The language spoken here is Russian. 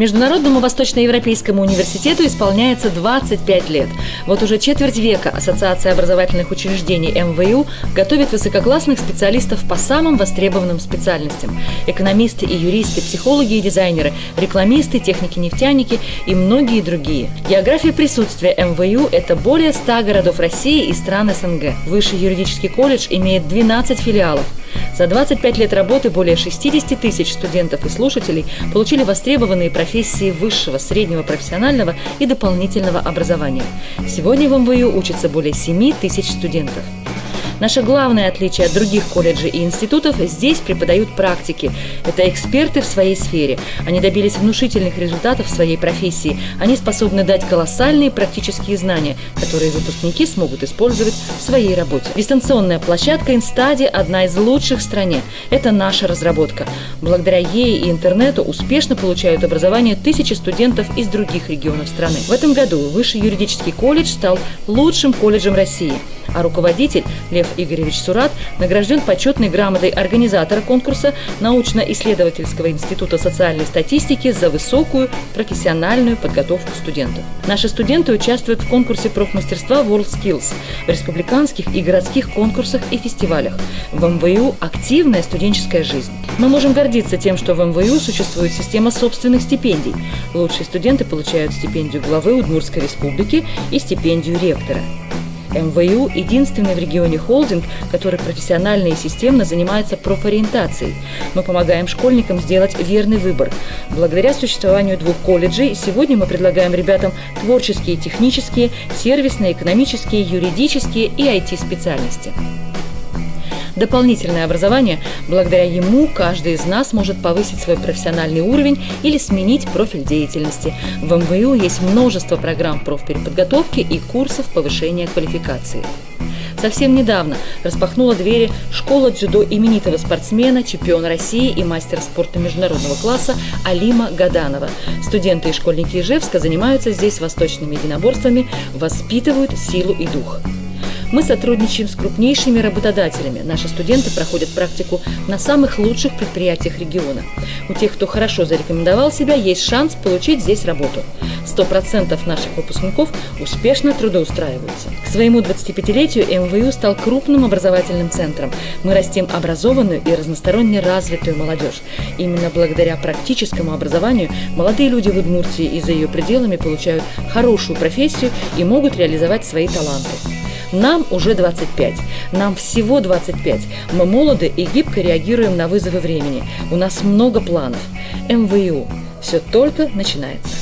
Международному Восточноевропейскому университету исполняется 25 лет. Вот уже четверть века Ассоциация образовательных учреждений МВУ готовит высококлассных специалистов по самым востребованным специальностям. Экономисты и юристы, психологи и дизайнеры, рекламисты, техники-нефтяники и многие другие. География присутствия МВУ – это более 100 городов России и стран СНГ. Высший юридический колледж имеет 12 филиалов. За 25 лет работы более 60 тысяч студентов и слушателей получили востребованные профессии высшего, среднего, профессионального и дополнительного образования. Сегодня в МВУ учатся более 7 тысяч студентов. Наше главное отличие от других колледжей и институтов – здесь преподают практики. Это эксперты в своей сфере. Они добились внушительных результатов в своей профессии. Они способны дать колоссальные практические знания, которые выпускники смогут использовать в своей работе. Дистанционная площадка Инстади – одна из лучших в стране. Это наша разработка. Благодаря ей и интернету успешно получают образование тысячи студентов из других регионов страны. В этом году Высший юридический колледж стал лучшим колледжем России – а руководитель Лев Игоревич Сурат награжден почетной грамотой организатора конкурса научно-исследовательского института социальной статистики за высокую профессиональную подготовку студентов. Наши студенты участвуют в конкурсе профмастерства WorldSkills, в республиканских и городских конкурсах и фестивалях. В МВУ активная студенческая жизнь. Мы можем гордиться тем, что в МВУ существует система собственных стипендий. Лучшие студенты получают стипендию главы Удмуртской республики и стипендию ректора. МВУ – единственный в регионе холдинг, который профессионально и системно занимается профориентацией. Мы помогаем школьникам сделать верный выбор. Благодаря существованию двух колледжей сегодня мы предлагаем ребятам творческие, технические, сервисные, экономические, юридические и IT-специальности дополнительное образование, благодаря ему каждый из нас может повысить свой профессиональный уровень или сменить профиль деятельности. В МВУ есть множество программ профпереподготовки и курсов повышения квалификации. Совсем недавно распахнула двери школа дзюдо именитого спортсмена, чемпиона России и мастера спорта международного класса Алима Гаданова. Студенты и школьники Ижевска занимаются здесь восточными единоборствами, воспитывают силу и дух. Мы сотрудничаем с крупнейшими работодателями. Наши студенты проходят практику на самых лучших предприятиях региона. У тех, кто хорошо зарекомендовал себя, есть шанс получить здесь работу. 100% наших выпускников успешно трудоустраиваются. К своему 25-летию МВУ стал крупным образовательным центром. Мы растим образованную и разносторонне развитую молодежь. Именно благодаря практическому образованию молодые люди в Удмуртии и за ее пределами получают хорошую профессию и могут реализовать свои таланты. Нам уже 25. Нам всего 25. Мы молоды и гибко реагируем на вызовы времени. У нас много планов. МВУ. Все только начинается.